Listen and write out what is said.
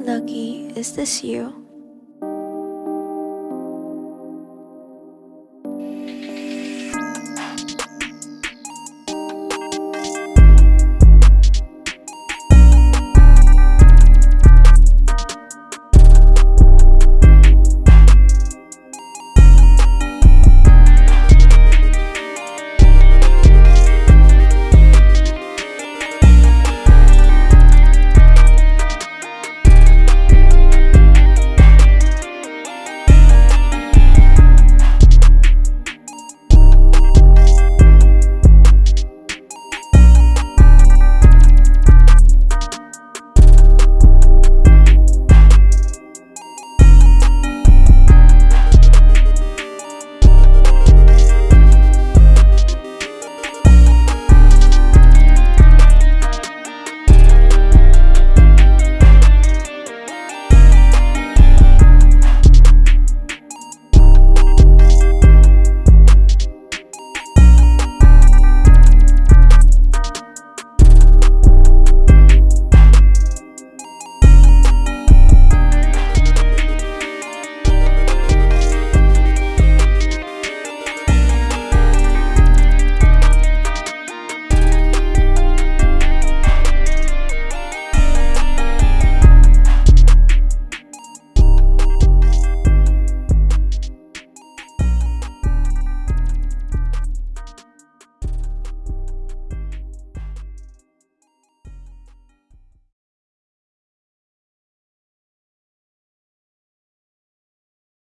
Lucky, is this you?